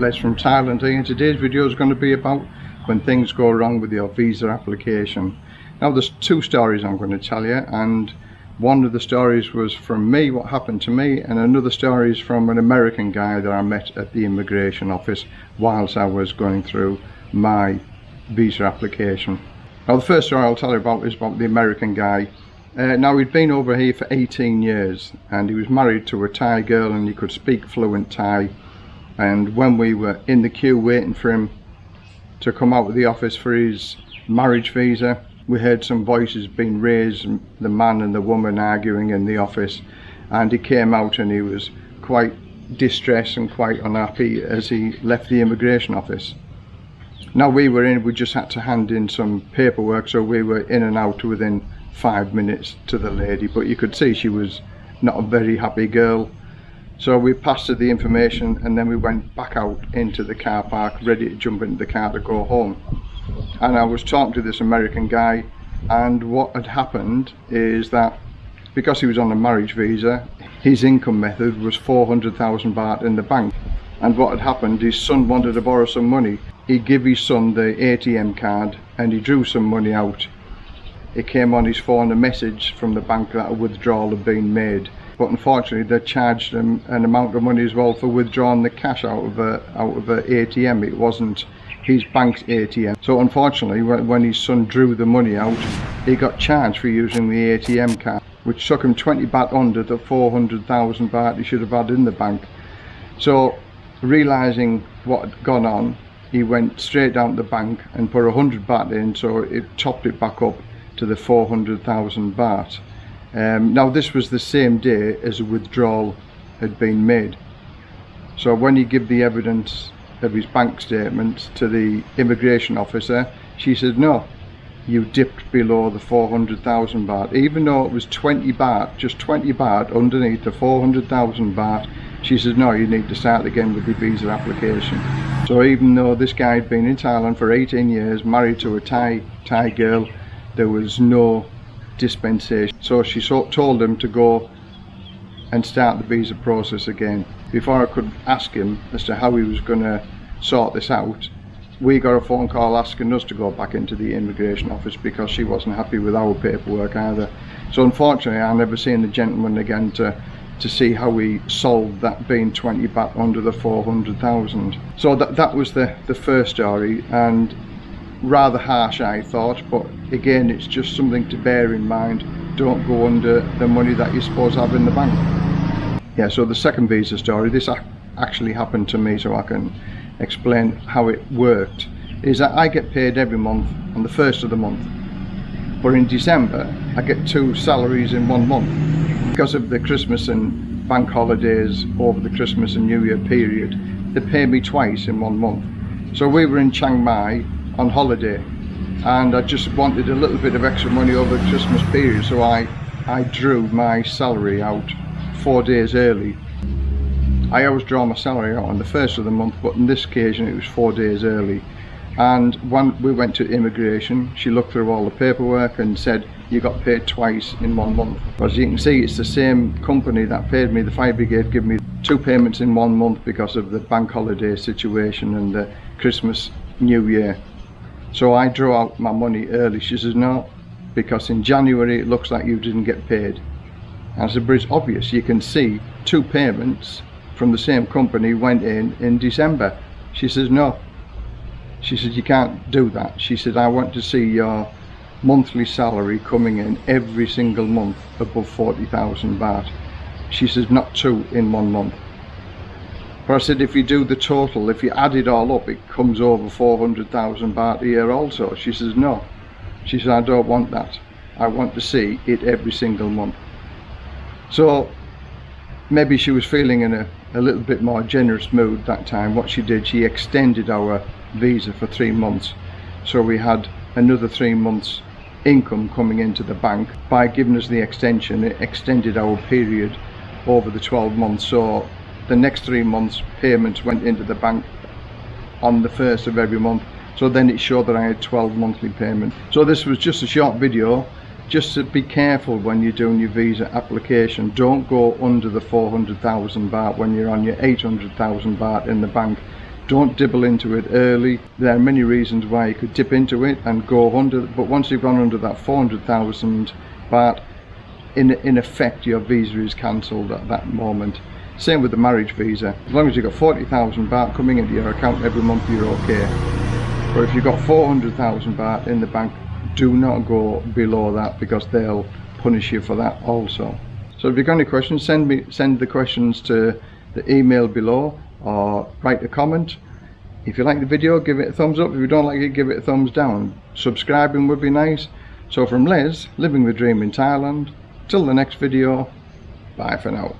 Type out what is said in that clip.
Les from Thailand here and today's video is going to be about when things go wrong with your visa application. Now there's two stories I'm going to tell you and one of the stories was from me, what happened to me, and another story is from an American guy that I met at the immigration office whilst I was going through my visa application. Now the first story I'll tell you about is about the American guy uh, now he'd been over here for 18 years and he was married to a Thai girl and he could speak fluent Thai and when we were in the queue waiting for him to come out of the office for his marriage visa we heard some voices being raised the man and the woman arguing in the office. And he came out and he was quite distressed and quite unhappy as he left the immigration office. Now we were in we just had to hand in some paperwork so we were in and out within five minutes to the lady. But you could see she was not a very happy girl so we passed her the information and then we went back out into the car park ready to jump into the car to go home. And I was talking to this American guy and what had happened is that because he was on a marriage visa his income method was 400,000 baht in the bank. And what had happened his son wanted to borrow some money. He gave his son the ATM card and he drew some money out it came on his phone a message from the bank that a withdrawal had been made. But unfortunately they charged him an amount of money as well for withdrawing the cash out of a out of a ATM it wasn't his bank's ATM so unfortunately when, his son drew the money out he got charged for using the ATM card which took him 20 baht under the 400,000 baht he should have had in the bank. So realizing what had gone on he went straight down to the bank and put 100 baht in so it topped it back up to the 400,000 baht. Um, now this was the same day as a withdrawal had been made. So when he gave the evidence of his bank statement to the immigration officer, she said, no, you dipped below the 400,000 baht. Even though it was 20 baht, just 20 baht underneath the 400,000 baht, she said, no, you need to start again with the visa application. So even though this guy had been in Thailand for 18 years, married to a Thai, Thai girl, there was no dispensation. So she told him to go and start the visa process again. Before I could ask him as to how he was going to sort this out we got a phone call asking us to go back into the immigration office because she wasn't happy with our paperwork either. So unfortunately I never seen the gentleman again to to see how we solved that being 20 baht under the 400,000 so that that was the the first story and rather harsh I thought but again it's just something to bear in mind. Don't go under the money that you're supposed to have in the bank. Yeah so the second visa story this actually happened to me so I can explain how it worked is that I get paid every month on the first of the month. But in December I get two salaries in one month. Because of the Christmas and bank holidays over the Christmas and New Year period they pay me twice in one month. So we were in Chiang Mai on holiday. And I just wanted a little bit of extra money over Christmas period so I I drew my salary out four days early. I always draw my salary out on the first of the month but on this occasion it was four days early. And when we went to immigration she looked through all the paperwork and said you got paid twice in one month. As you can see it's the same company that paid me the fire brigade gave me two payments in one month because of the bank holiday situation and the Christmas New Year so I drew out my money early. She says, no, because in January it looks like you didn't get paid. I said, but it's obvious. You can see two payments from the same company went in in December. She says, no. She said, you can't do that. She said, I want to see your monthly salary coming in every single month above 40,000 baht. She says, not two in one month. But I said if you do the total, if you add it all up, it comes over 400,000 baht a year also. She says no. She said I don't want that. I want to see it every single month. So maybe she was feeling in a, a little bit more generous mood that time. What she did, she extended our visa for three months. So we had another three months income coming into the bank. By giving us the extension, it extended our period over the 12 months. So the next three months payments went into the bank on the first of every month. So then it showed that I had 12 monthly payments. So this was just a short video just to be careful when you're doing your visa application. Don't go under the 400,000 baht when you're on your 800,000 baht in the bank. Don't dibble into it early. There are many reasons why you could dip into it and go under but once you've gone under that 400,000 baht in in effect your visa is cancelled at that moment same with the marriage visa. As long as you've got 40,000 baht coming into your account every month you're okay. But if you've got 400,000 baht in the bank do not go below that because they'll punish you for that also. So if you've got any questions send me send the questions to the email below or write a comment. If you like the video give it a thumbs up. If you don't like it give it a thumbs down. Subscribing would be nice. So from Les living the dream in Thailand. Till the next video bye for now